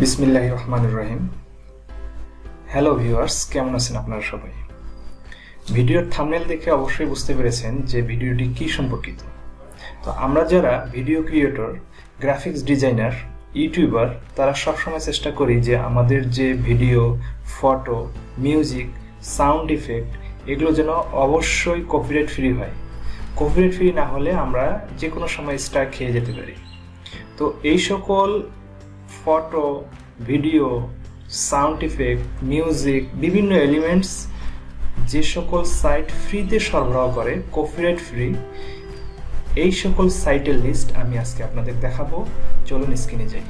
বিসমিল্লাহ রহমান রহিম। Hello viewers কেমন আছেন আপনারা সবাই? ভিডিওর থামনেল দেখে অবশ্যই বুঝতে পেরেছেন যে ভিডিওটি কি সম্পর্কিত। তো আমরা যারা video creator graphics designer YouTuber তারা সবসময় চেষ্টা করি যে আমাদের যে video photo music sound effect এগুলো যেন অবশ্যই কপিরাইট ফ্রি হয়। কপিরাইট ফ্রি না হলে আমরা যে কোনো সময় স্টার খেয়ে যেতে পারি। তো এই সকল photo, video, sound effect, music, বিভিন্ন এলিমেন্টস যে সকল সাইট ফ্রিতে সরবরাহ করে, কপিরাইট ফ্রি, এই সকল সাইটের লিস্ট আমি আজকে আপনাদের দেখাবো। চলুন স্ক্রিনে যাই।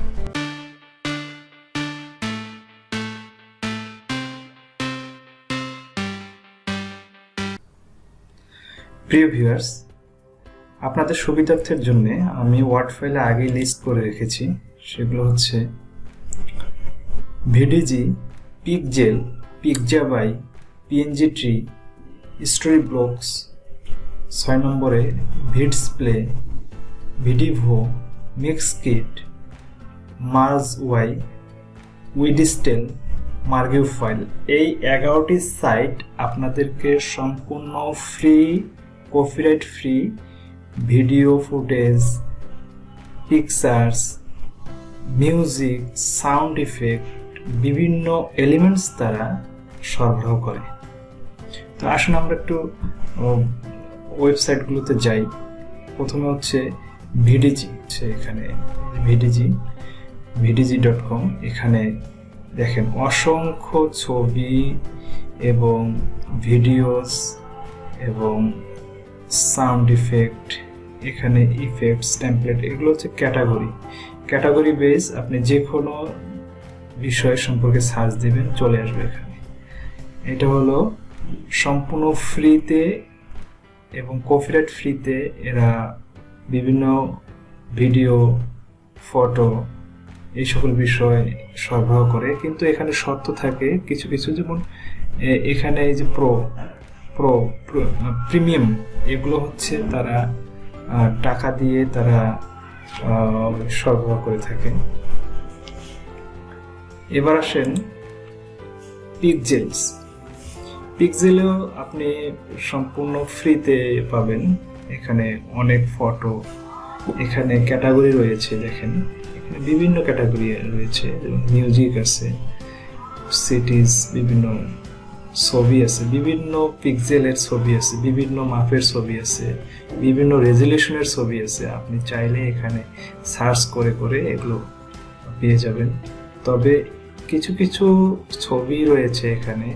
প্রিয় ভিউয়ার্স, আপনাদের সুবিধার্থের জন্য আমি ওয়ার্ড ফাইলে আগেই লিস্ট করে রেখেছি। সেগুলো হচ্ছে Videezy Pexels Pixabay PNG tree, Storyblocks, ছয় নম্বরে Vidsplay Videvo Mixkit, Mazwai উইডিস্টেল মার্গিউ ফাইল এই এগারোটি সাইট আপনাদেরকে সম্পূর্ণ free, copyright free, video footage, pictures music sound effect বিভিন্ন এলিমেন্টস দ্বারা সরবরাহ করে। তো আসুন আমরা একটু ওয়েবসাইটগুলোতে যাই। প্রথমে হচ্ছে ভিডিজি হচ্ছে এখানে ভিডিজি ভিডিজি ডট কম এখানে দেখেন অসংখ্য ছবি এবং ভিডিওস এবং সাউন্ড ইফেক্ট এখানে ইফেক্টস টেমপ্লেট এগুলো হচ্ছে ক্যাটাগরি ক্যাটাগরি বেস আপনি যে কোনো বিষয় সম্পর্কে সার্চ দিবেন, চলে আসবে এখানে। এটা হলো সম্পূর্ণ ফ্রিতে এবং কপিরাইট ফ্রিতে এরা বিভিন্ন ভিডিও, ফটো এই সকল বিষয় সরবরাহ করে। কিন্তু এখানে শর্ত থাকে কিছু কিছু যেমন এখানে এই যে প্রো প্রো প্রিমিয়াম এগুলো হচ্ছে তারা টাকা দিয়ে তারা সরবরাহ করে থাকে এবার আসেন পিকজেলস পিকজেলেও আপনি সম্পূর্ণ ফ্রিতে পাবেন। এখানে অনেক ফটো এখানে ক্যাটাগরি রয়েছে, দেখেন। এখানে বিভিন্ন ক্যাটাগরি রয়েছে, যেমন মিউজিক আছে সিটিজ বিভিন্ন ছবি আছে, বিভিন্ন পিক্সেলের ছবি আছে, বিভিন্ন মাপের ছবি আছে, বিভিন্ন রেজলিউশনের ছবি আছে। আপনি চাইলে এখানে সার্চ করে করে এগুলো পেয়ে যাবেন। তবে কিছু কিছু ছবি রয়েছে এখানে,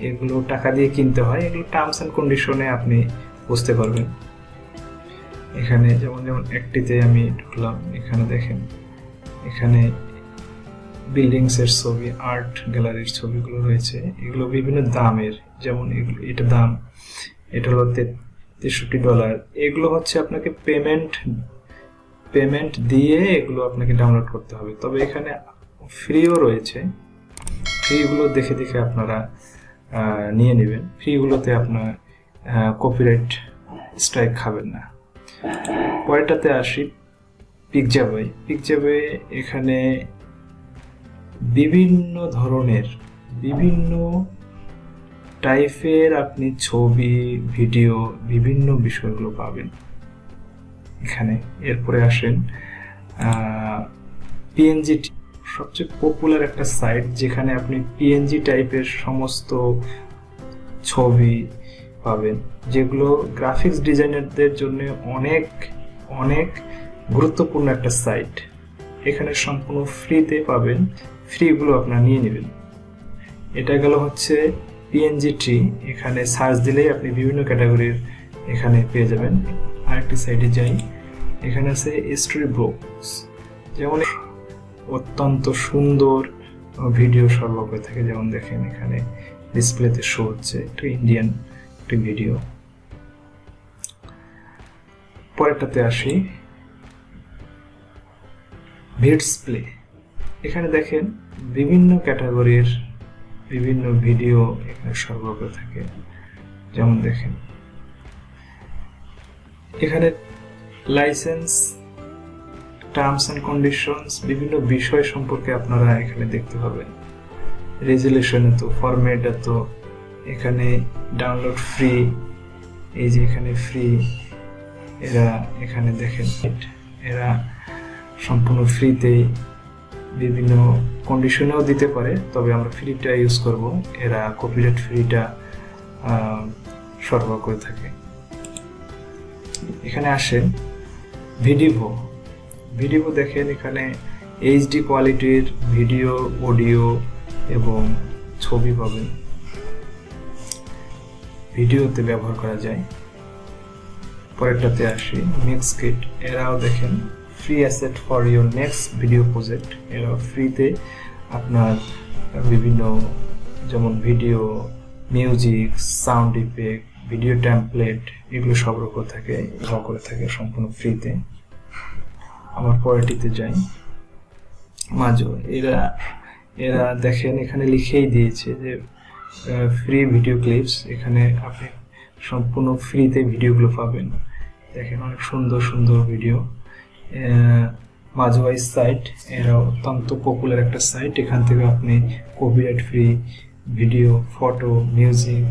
এগুলো টাকা দিয়ে কিনতে হয়। এগুলো টার্মস অ্যান্ড কন্ডিশনে আপনি বুঝতে পারবেন। এখানে যেমন যেমন একটিতে আমি ঢুকলাম, এখানে দেখেন, এখানে বিল্ডিংস এর ছবি আর্ট গ্যালারির ছবিগুলো রয়েছে। এগুলো বিভিন্ন দামের, যেমন এটা দাম, এটা হলো তেষট্টি ডলার এগুলো হচ্ছে আপনাকে পেমেন্ট পেমেন্ট দিয়ে এগুলো আপনাকে ডাউনলোড করতে হবে। তবে এখানে ফ্রিও রয়েছে। ফ্রিগুলো দেখে দেখে আপনারা নিয়ে নেবেন। ফ্রিগুলোতে আপনার কপিরাইট স্ট্রাইক খাবেন না। পরেরটাতে আসি পিকজাবাই পিকজাবাই এখানে বিভিন্ন ধরনের, বিভিন্ন টাইপের আপনি ছবি ভিডিও বিভিন্ন বিষয়গুলো পাবেন। এখানে, এরপরে আসেন পিএনজি সবচেয়ে পপুলার একটা সাইট যেখানে আপনি পিএনজি টাইপের সমস্ত ছবি পাবেন, যেগুলো গ্রাফিক্স ডিজাইনারদের জন্য অনেক অনেক গুরুত্বপূর্ণ একটা সাইট এখানে সম্পূর্ণ ফ্রিতে পাবেন। ফ্রিগুলো আপনারা নিয়ে নেবেন। এটা গেল হচ্ছে পিএনজি ট্রি এখানে সার্চ দিলেই আপনি বিভিন্ন ক্যাটাগরির এখানে পেয়ে যাবেন। আরেকটি সাইডে যাই, এখানে আছে স্টোরি ব্লগস যেমন অত্যন্ত সুন্দর ভিডিও সরবরাহ করে থাকে, যেমন দেখেন এখানে ডিসপ্লেতে শো হচ্ছে, একটা ইন্ডিয়ান একটি ভিডিও পরেরটাতে আসি ভিডস প্লে এখানে দেখেন বিভিন্ন ক্যাটাগরির বিভিন্ন ভিডিও এখানে সরবরাহ থাকে। যেমন দেখেন, এখানে লাইসেন্স টার্মস অ্যান্ড কন্ডিশনস বিভিন্ন বিষয় সম্পর্কে আপনারা এখানে দেখতে পাবেন। রেজুলেশন এত ফরম্যাট এত এখানে ডাউনলোড ফ্রি এই যে এখানে ফ্রি এরা এখানে দেখেন, এরা সম্পূর্ণ ফ্রিতে বিভিন্ন কন্ডিশনেও দিতে পারে, তবে আমরা ফ্রিটা ইউজ করব। এরা কপিরাইট ফ্রিটা সরবরাহ করে থাকে। এখানে আসেন ভিডিভো ভিডিভো দেখেন, এখানে এইচডি কোয়ালিটির ভিডিও অডিও এবং ছবি পাবেন। ভিডিওতে ব্যবহার করা যায়। পরেরটাতে আসি মিক্স কিট এরাও দেখেন। Free asset for your next video project এরাও ফ্রিতে আপনার বিভিন্ন, যেমন video music sound effect video template এগুলো সরবরাহ করে থাকে সহ করে থাকে সম্পূর্ণ ফ্রিতে আমার পরেটিতে যাই। মাজো এরা এরা দেখেন, এখানে লিখেই দিয়েছে যে ফ্রি ভিডিও ক্লিপস এখানে আপনি সম্পূর্ণ ফ্রিতে ভিডিওগুলো পাবেন। দেখেন, অনেক সুন্দর সুন্দর ভিডিও মাজওয়াইজ সাইট এরা অত্যন্ত পপুলার একটা সাইট এখান থেকে আপনি copyright free video photo music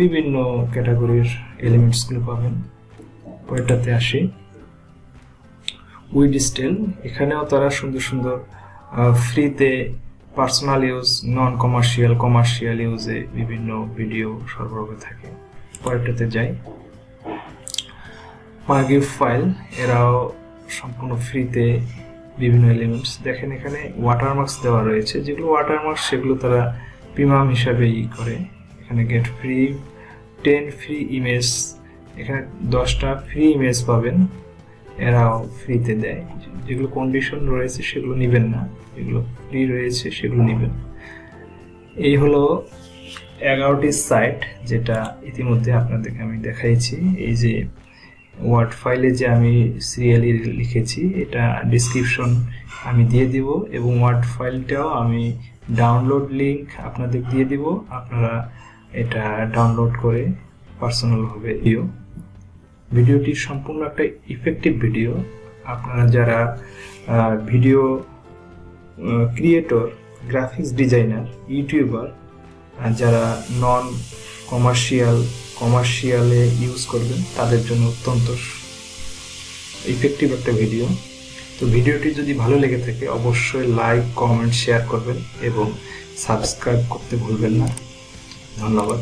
বিভিন্ন ক্যাটাগরির এলিমেন্টসগুলো পাবেন। পরেরটাতে আসি। উইডিস্টেল এখানেও তারা সুন্দর সুন্দর ফ্রিতে personal use non commercial commercial ইউজে বিভিন্ন ভিডিও সরবরাহ করে থাকে। পরেরটাতে যাই। মার্গিভ ফাইল এরাও সম্পূর্ণ ফ্রিতে বিভিন্ন এলিমেন্টস দেখেন এখানে ওয়াটারমার্কস দেওয়া রয়েছে। যেগুলো ওয়াটারমার্কস সেগুলো তারা প্রিমাম হিসাবে ই করে। এখানে get free ten free image এখানে দশটা ফ্রি ইমেজ পাবেন। এরাও ফ্রিতে দেয়। যেগুলো কন্ডিশন রয়েছে, সেগুলো নেবেন না। যেগুলো ফ্রি রয়েছে, সেগুলো নেবেন। এই হলো এগারোটি সাইট যেটা ইতিমধ্যে আপনাদেরকে আমি দেখাইছি। এই যে ওয়ার্ড ফাইলে যে আমি সিরিয়ালি লিখেছি, এটা ডিসক্রিপশন আমি দিয়ে দিব এবং ওয়ার্ড ফাইলটাও আমি ডাউনলোড লিংক আপনাদের দিয়ে দিব। আপনারা এটা ডাউনলোড করে পার্সোনালভাবে দিও। ভিডিওটি সম্পূর্ণ একটা ইফেক্টিভ ভিডিও আপনারা যারা video creator graphics designer YouTuber যারা নন কমার্শিয়াল কমার্শিয়ালে ইউজ করবেন, তাদের জন্য অত্যন্ত ইফেক্টিভ একটা ভিডিও তো ভিডিওটি যদি ভালো লেগে থাকে, অবশ্যই লাইক কমেন্ট শেয়ার করবেন এবং সাবস্ক্রাইব করতে ভুলবেন না। ধন্যবাদ।